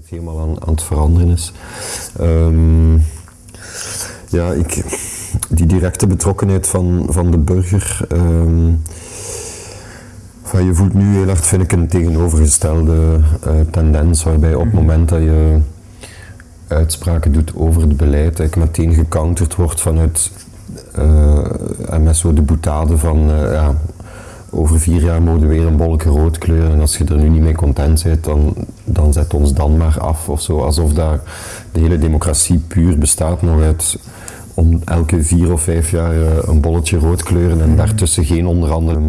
het helemaal aan, aan het veranderen is. Ehm, ja, ik, die directe betrokkenheid van, van de burger. ehm, van je voelt nu heel hard, vind ik, een tegenovergestelde eh, tendens, waarbij op het moment dat je uitspraken doet over het beleid, eigenlijk meteen gecounterd wordt vanuit eh, en met zo de boetade van eh, ja, over vier jaar mogen we weer een bolletje rood kleuren en als je er nu niet mee content bent, dan, dan zet ons dan maar af of zo. Alsof daar de hele democratie puur bestaat nog uit om elke vier of vijf jaar eh, een bolletje rood kleuren en daartussen geen onder andere